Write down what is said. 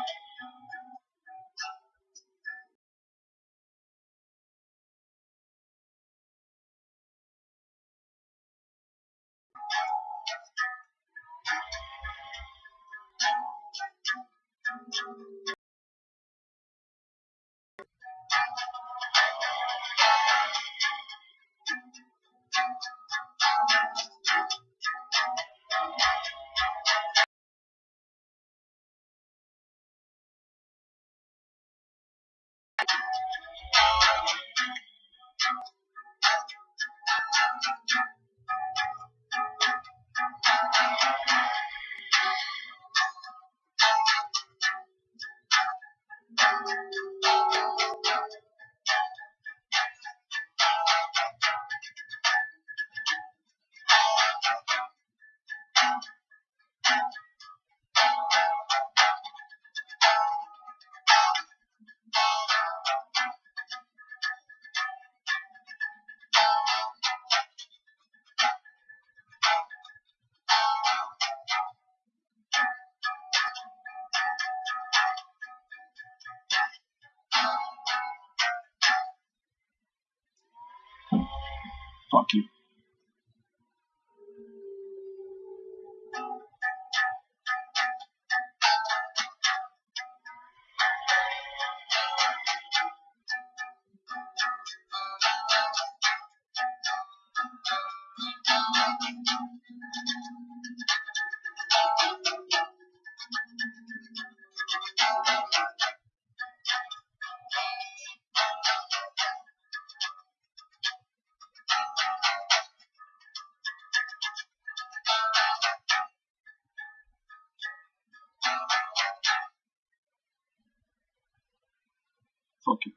out. Fuck you. OK。